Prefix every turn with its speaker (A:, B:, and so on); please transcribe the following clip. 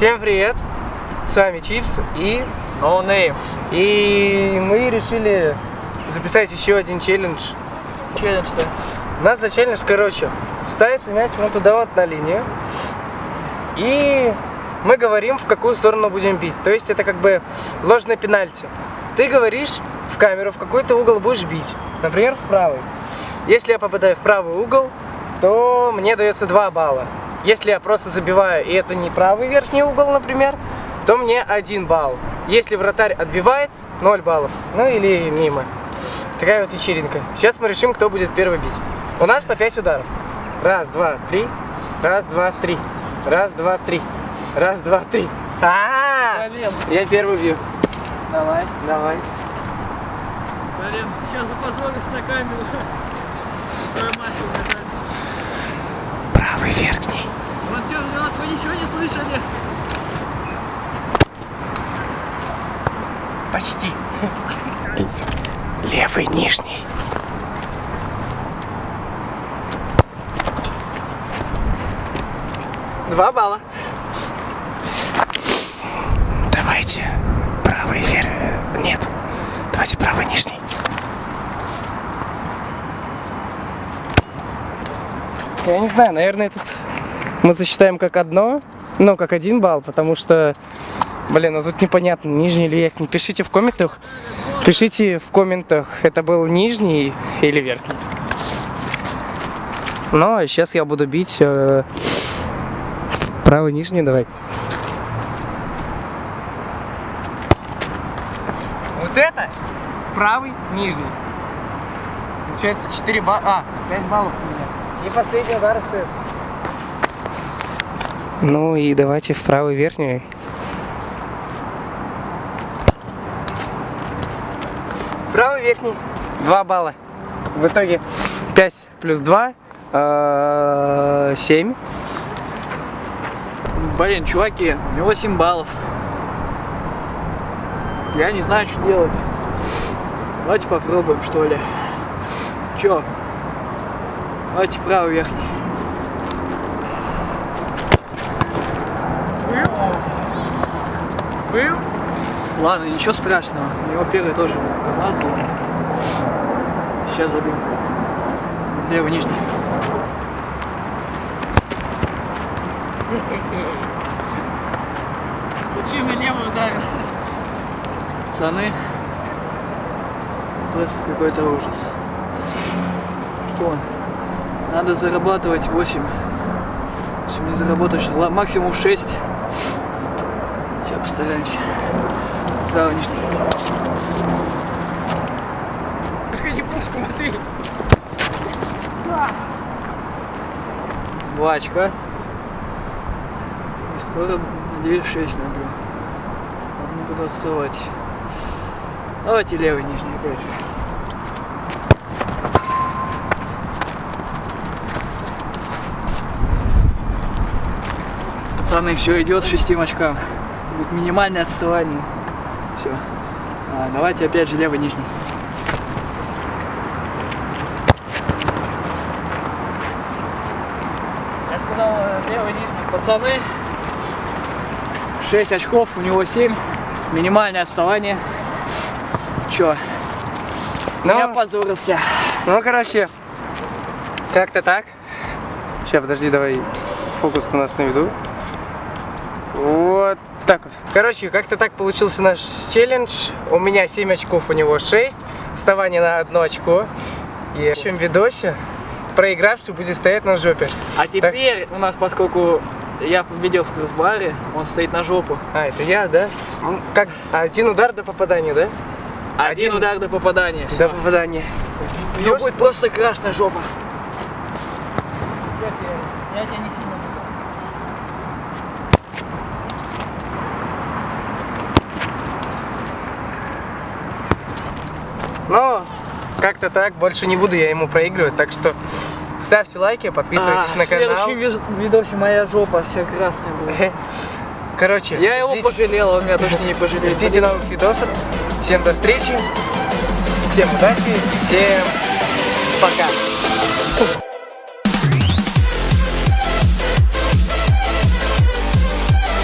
A: Всем привет! С вами Чипс и
B: No name.
A: И мы решили записать еще один челлендж.
B: Челлендж-то.
A: У нас за челлендж, короче, ставится мяч вон туда вот на линию. И мы говорим, в какую сторону будем бить. То есть это как бы ложное пенальти. Ты говоришь в камеру, в какой то угол будешь бить. Например, в правый. Если я попадаю в правый угол, то мне дается 2 балла. Если я просто забиваю, и это не правый верхний угол, например, то мне 1 балл. Если вратарь отбивает, 0 баллов. Ну или мимо. Такая вот вечеринка. Сейчас мы решим, кто будет первый бить. У нас по 5 ударов. Раз, два, три. Раз, два, три. Раз, два, три. Раз, два, три. А,
B: Блин,
A: Я первый бью.
B: давай.
A: Давай.
B: Блин, сейчас запозорюсь на камеру.
A: Правый верхний.
B: Вот все, вот вы ничего не слышали.
A: Почти. Левый нижний. Два балла. Давайте правый вверх. Нет. Давайте правый нижний. Я не знаю, наверное, этот мы засчитаем как одно, ну, как один балл, потому что, блин, ну тут непонятно, нижний или верхний. Пишите в комментах, пишите в комментах, это был нижний или верхний. Ну, а сейчас я буду бить э, правый нижний, давай. Вот это правый нижний. Получается 4 балла, а, 5 баллов у меня. И последний удар стоит. Ну и давайте в правый верхний. Правый верхний. 2 балла. В итоге 5 плюс 2, 7.
B: Блин, чуваки, у него 7 баллов. Я не знаю, что делать. Давайте попробуем, что ли. Чё? Давайте правый верхний.
A: Был?
B: Ладно, ничего страшного. У него первый тоже помазал. Сейчас забил. Левый нижний. Зачем я левый ударил? Пацаны, просто какой-то ужас. Вон. Надо зарабатывать 8. Если не заработаешь, максимум 6. Сейчас постараемся. Правый нижний.
A: Приходи пушку, Матвей.
B: Два очка. Скоро, надеюсь, 6 набью. Не буду отставать. Давайте левый нижний опять же. Пацаны, все идет шестим очкам. Будет минимальное отставание. Все. давайте опять же левый нижний.
A: Я сказал э, левый нижний.
B: Пацаны, 6 очков, у него 7. Минимальное отставание. Чё?
A: Ну,
B: Я позорился.
A: ну, короче, как-то так. Сейчас, подожди, давай фокус у нас на виду. Так вот. Короче, как-то так получился наш челлендж. У меня 7 очков, у него 6. Вставание на одно очко. И в следующем видосе проигравший будет стоять на жопе.
B: А теперь у нас, поскольку я победил в кроссбаре, он стоит на жопу.
A: А, это я, да? Ну, Как? Один удар до попадания, да?
B: Один,
A: Один.
B: удар до попадания.
A: До попадания.
B: У него будет просто красная жопа.
A: Но как-то так, больше не буду я ему проигрывать, так что ставьте лайки, подписывайтесь
B: А,
A: на
B: В следующем
A: канал.
B: ви- видосе моя жопа вся красная была.
A: Короче,
B: Я его
A: ждите,
B: пожалел, он меня точно не пожалел.
A: ждите новых видосов. Всем до встречи, всем удачи, всем пока.